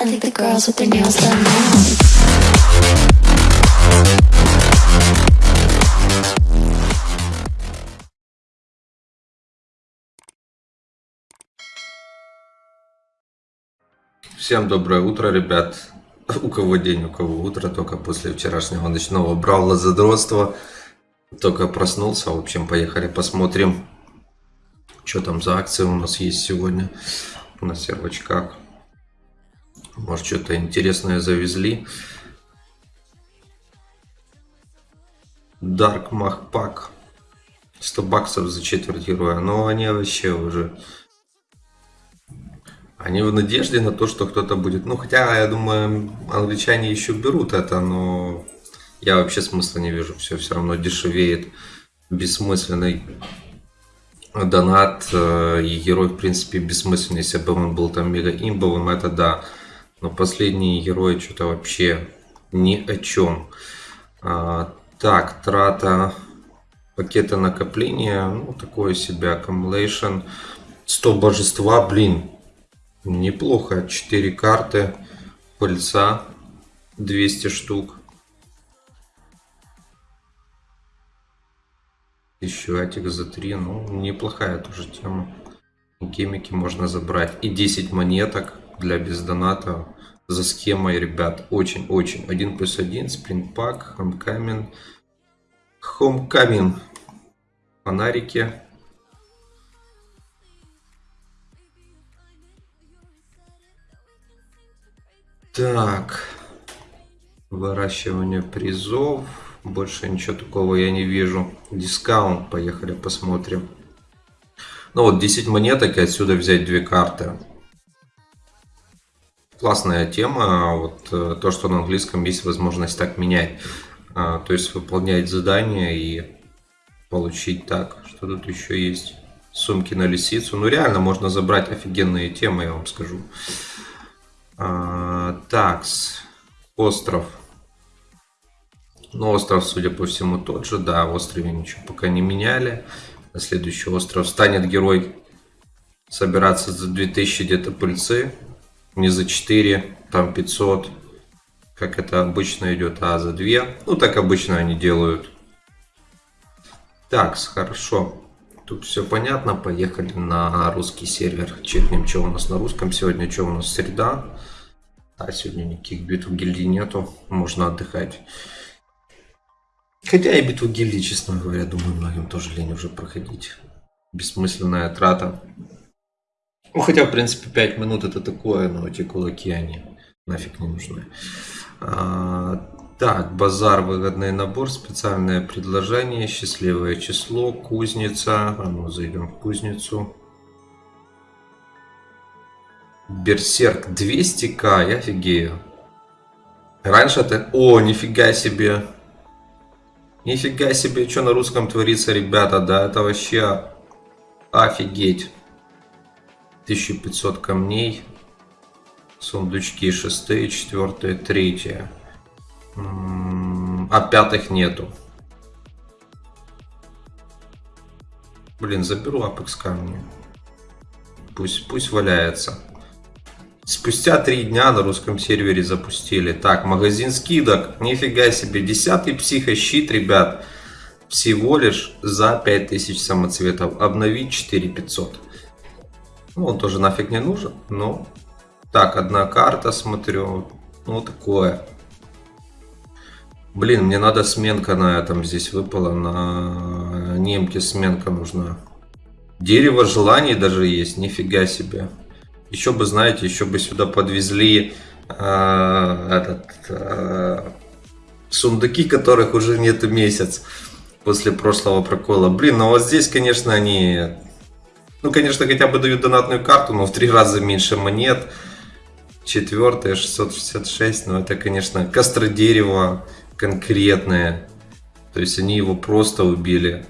I think the girls with their nails done now. Всем доброе утро, ребят. У кого день, у кого утро, только после вчерашнего ночного бравла задротства. Только проснулся, в общем, поехали посмотрим, что там за акции у нас есть сегодня на сервачках. Может, что-то интересное завезли. Dark Mach Pack. 100 баксов за четверть героя. Но они вообще уже они в надежде на то, что кто-то будет. Ну, хотя, я думаю, англичане еще берут это, но я вообще смысла не вижу. Все все равно дешевеет. Бессмысленный донат. э, И герой, в принципе, бессмысленный. Если бы он был там мега имбовым, это да. Но последние герои что-то вообще ни о чем. А, так, трата пакета накопления. Ну, такое себе accumulation. 100 божества, блин, Неплохо. 4 карты. Пыльца. 200 штук. Еще атик за 3. Ну, неплохая тоже тема. Кемики можно забрать. И 10 монеток для бездоната. За схемой, ребят. Очень-очень. 1 плюс 1. Спринтпак. Хомкамин. Хомкамин. Фонарики. Так. Выращивание призов. Больше ничего такого я не вижу. Дискаунт. Поехали посмотрим. Ну вот 10 монеток и отсюда взять две карты. Классная тема. Вот э, то, что на английском есть возможность так менять. А, то есть выполнять задания и получить так. Что тут еще есть? Сумки на лисицу. Ну реально можно забрать офигенные темы, я вам скажу. А, такс. Остров. Ну, остров, судя по всему, тот же. Да, в острове ничего пока не меняли. Следующий остров станет герой собираться за 2000 где-то пыльцы. Не за 4, там 500. Как это обычно идет, а за 2. Ну, так обычно они делают. Такс, хорошо. Тут все понятно. Поехали на русский сервер. Чекнем, что у нас на русском сегодня, что у нас среда. А сегодня никаких битв гильдии нету. Можно отдыхать. Хотя и битву гильдии, честно говоря, думаю, многим тоже лень уже проходить. Бессмысленная трата. Ну, хотя, в принципе, 5 минут это такое, но эти кулаки, они нафиг не нужны. А, так, базар, выгодный набор, специальное предложение, счастливое число, кузница. А ну, зайдем в кузницу. Берсерк 200к, я офигею. Раньше это... О, нифига себе. Нифига себе, что на русском творится, ребята. Да, это вообще офигеть. 1500 камней. Сундучки шестые, четвертые, третье. М, А пятых нету. Блин, заберу апекс камни. Пусть, пусть валяется. Спустя три дня на русском сервере запустили. Так, магазин скидок. Нифига себе. Десятый психощит, ребят. Всего лишь за 5000 самоцветов. Обновить 4500. Ну, он тоже нафиг не нужен. Но... Так, одна карта, смотрю. Ну, такое. Блин, мне надо сменка на этом здесь выпала. На немке сменка нужна. Дерево желаний даже есть. Нифига себе. Еще бы, знаете, еще бы сюда подвезли э, этот, э, сундуки, которых уже нету месяц после прошлого прокола. Блин, ну вот здесь, конечно, они... Ну, конечно, хотя бы дают донатную карту, но в три раза меньше монет. Четвертое, 666, но это, конечно, костродерево конкретное. То есть они его просто убили.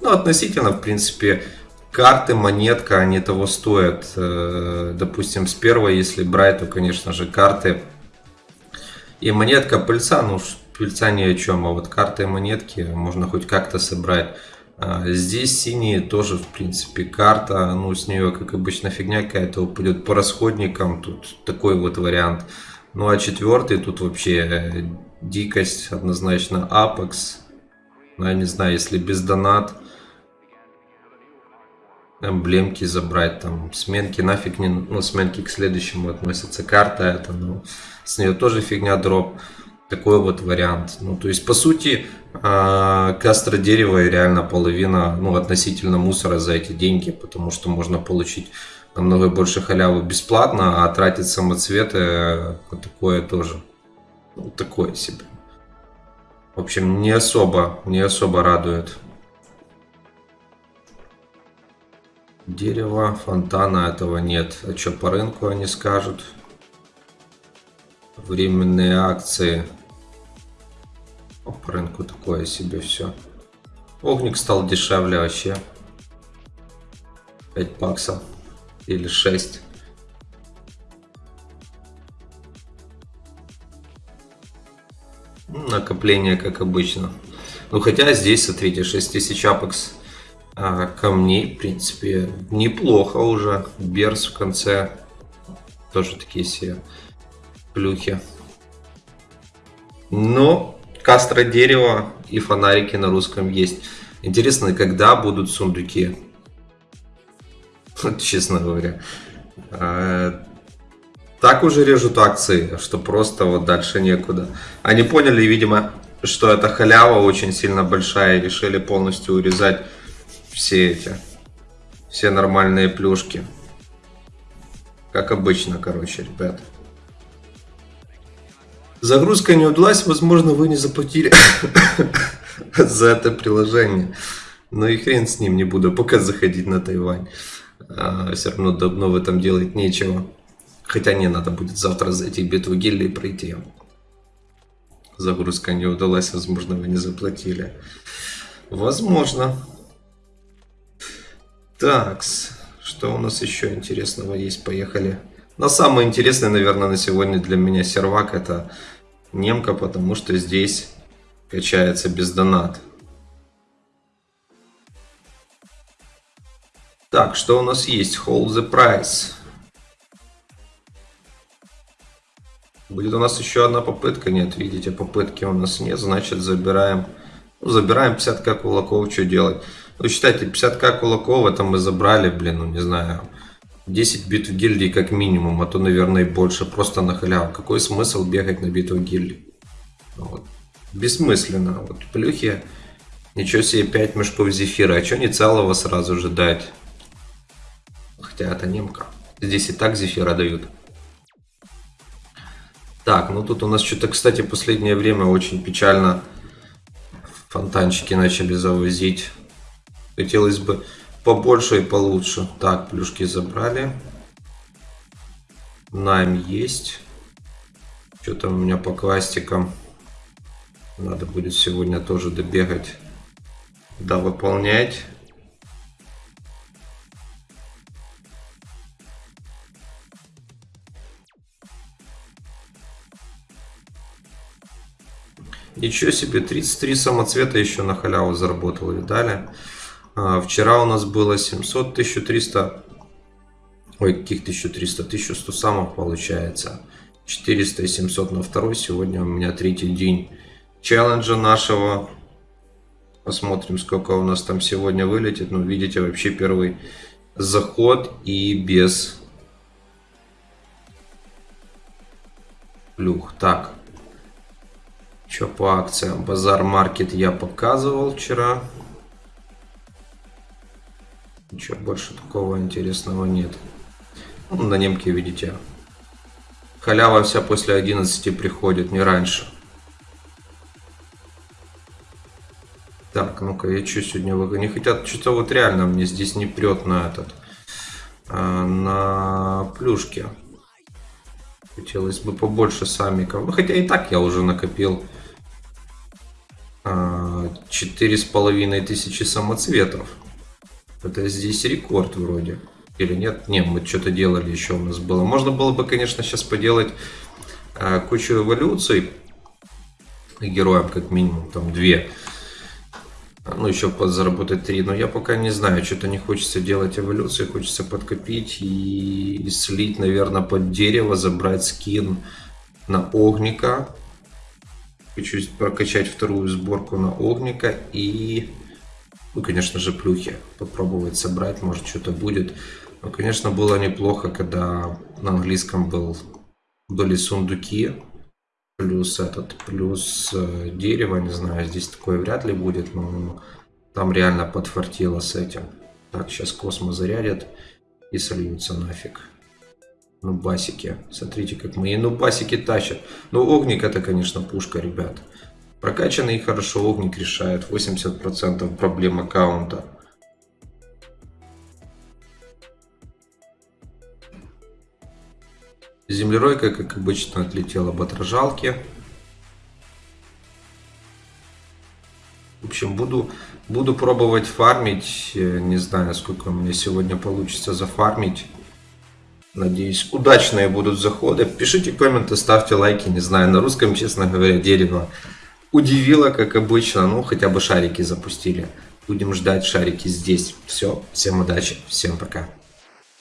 Ну, относительно, в принципе, карты, монетка, они того стоят. Э, Допустим, с первой, если брать, то, конечно же, карты и монетка пыльца, ну, пыльца ни о чем, а вот карты и монетки можно хоть как-то собрать. А, здесь синие тоже, в принципе, карта, ну, с нее, как обычно, фигня какая-то упадет по расходникам, тут такой вот вариант. Ну, а четвертый тут вообще э, дикость, однозначно, Apex. Ну, я не знаю, если без донат, эмблемки забрать, там, сменки. Нафиг не, ну, сменки к следующему относятся, карта это, ну, с нее тоже фигня дроп такой вот вариант. Ну, то есть, по сути, а, кастро дерева и реально половина, ну, относительно мусора за эти деньги, потому что можно получить намного больше халявы бесплатно, а тратить самоцветы вот такое тоже. Ну, такое себе. В общем, не особо, не особо радует. Дерево, фонтана этого нет. А что по рынку они скажут? Временные акции по рынку такое себе все. Огник стал дешевле вообще. 5 баксов. Или 6. Накопление, как обычно. Ну, хотя здесь, смотрите, 6000 апекс а, камней, в принципе, неплохо уже. Берс в конце. Тоже такие все плюхи. Но Кастро дерево и фонарики на русском есть. Интересно, когда будут сундуки? Честно говоря. А, так уже режут акции, что просто вот дальше некуда. Они поняли, видимо, что это халява очень сильно большая и решили полностью урезать все эти, все нормальные плюшки. Как обычно, короче, ребят. Загрузка не удалась, возможно, вы не заплатили за это приложение. Но и хрен с ним, не буду пока заходить на Тайвань. А, все равно давно в этом делать нечего. Хотя не надо будет завтра зайти в битву гильдии пройти. Загрузка не удалась, возможно, вы не заплатили. Возможно. Такс. Что у нас еще интересного есть? Поехали. Но самое интересное, наверное, на сегодня для меня сервак это немка, потому что здесь качается без донат. Так, что у нас есть? Hold the price. Будет у нас еще одна попытка. Нет, видите, попытки у нас нет. Значит, забираем, ну, забираем 50к кулаков. Что делать? Ну, считайте, 50к кулаков это мы забрали, блин, ну, не знаю, 10 битв гильдии как минимум, а то, наверное, больше, просто на халяву. Какой смысл бегать на битву гильдии? Вот. Бессмысленно. Вот плюхи, ничего себе, 5 мешков зефира, а что не целого сразу же дать? Хотя это немка. Здесь и так зефира дают. Так, ну тут у нас что-то, кстати, последнее время очень печально фонтанчики начали завозить. Хотелось бы побольше и получше. Так, плюшки забрали. Найм есть. Что там у меня по квастикам? Надо будет сегодня тоже добегать. Да, выполнять. Ничего себе, 33 самоцвета еще на халяву заработал, видали? А, вчера у нас было 700, 1300, ой, каких 1300, 1100 самых получается. 400 и 700 на второй, сегодня у меня третий день челленджа нашего. Посмотрим, сколько у нас там сегодня вылетит. Ну, видите, вообще первый заход и без плюх. Так, что по акциям? Базар Маркет я показывал вчера. Ничего больше такого интересного нет. Ну, на немке видите. Халява вся после 11 приходит, не раньше. Так, ну-ка, я что сегодня вы не хотят, что-то вот реально мне здесь не прет на этот, а, на плюшки. Хотелось бы побольше самиков. Ну, хотя и так я уже накопил а, четыре с половиной тысячи самоцветов. Это здесь рекорд вроде. Или нет? Не, мы что-то делали еще у нас было. Можно было бы, конечно, сейчас поделать э, кучу эволюций героям, как минимум, там две. Ну, еще подзаработать 3. Но я пока не знаю, что-то не хочется делать эволюции. Хочется подкопить и слить, наверное, под дерево, забрать скин на огника. Хочу прокачать вторую сборку на огника и, ну, конечно же, плюхи. Попробовать собрать, может, что-то будет. Но, конечно, было неплохо, когда на английском был, были сундуки плюс этот, плюс э, дерево, не знаю, здесь такое вряд ли будет, но там реально подфартило с этим. Так, сейчас космо зарядят и сольются нафиг. Ну, басики. Смотрите, как мои ну, басики тащат. Ну, огник это, конечно, пушка, ребят. Прокачанный и хорошо огник решает 80% проблем аккаунта. Землеройка, как обычно, отлетела об отражалке. В общем, буду, буду пробовать фармить. Не знаю, сколько у меня сегодня получится зафармить. Надеюсь, удачные будут заходы. Пишите комменты, ставьте лайки. Не знаю, на русском, честно говоря, дерево удивило, как обычно. Ну, хотя бы шарики запустили. Будем ждать шарики здесь. Все, всем удачи, всем пока.